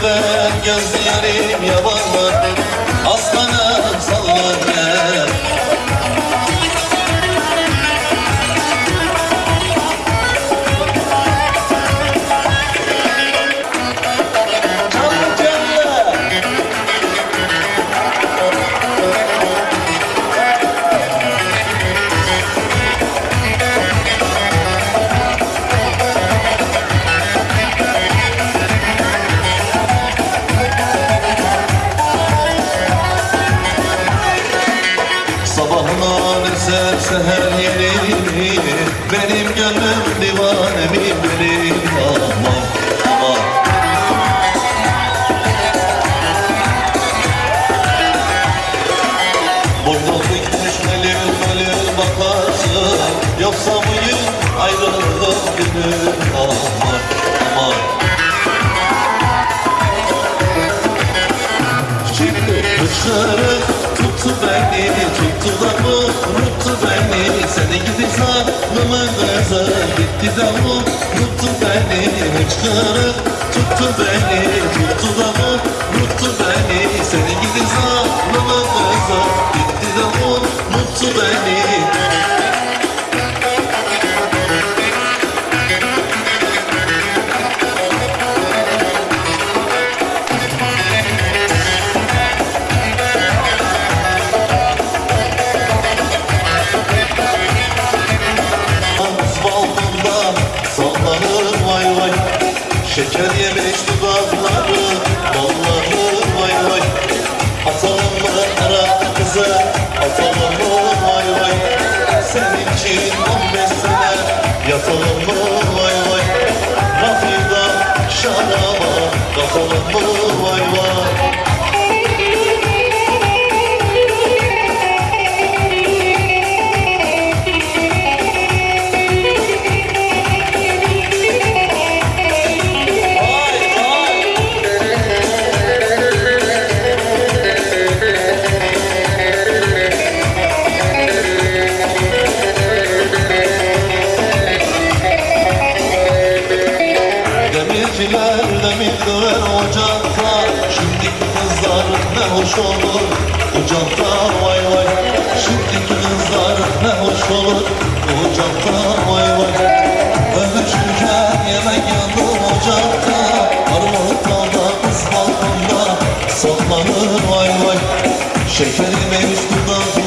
kömürden göz yarim yabandan Aslanım sallan gönlüm divane mi benim aman Burada bitmiş melül melül bakarsın Yoksa bugün ayrıldım günün aman aman Şimdi kuşları tuttu beni Tuttu da beni Seni gidi sanımın kızı Gitti de bu unuttu beni Hıçkırı tuttu beni Tuttu da bu unuttu beni. Seni gidi sanımın kızı Gitti de bu unuttu beni Şeker yemiş dudakları Ballanır vay vay. Atalım mı ara kızı Atalım mı vay vay. Senin için 15 sene Yatalım mı vay vay. Rafida şaraba Katalım mı vay Vay Demir döver ocakta Şimdiki kızlar ne hoş olur Ocakta vay vay. Şimdiki kızlar ne hoş olur Ocakta vay vay. Öpüşürken yemek yandı ocakta Armut dalda kız balkonda Sallanır vay vay. Şekerim emiş dudaklar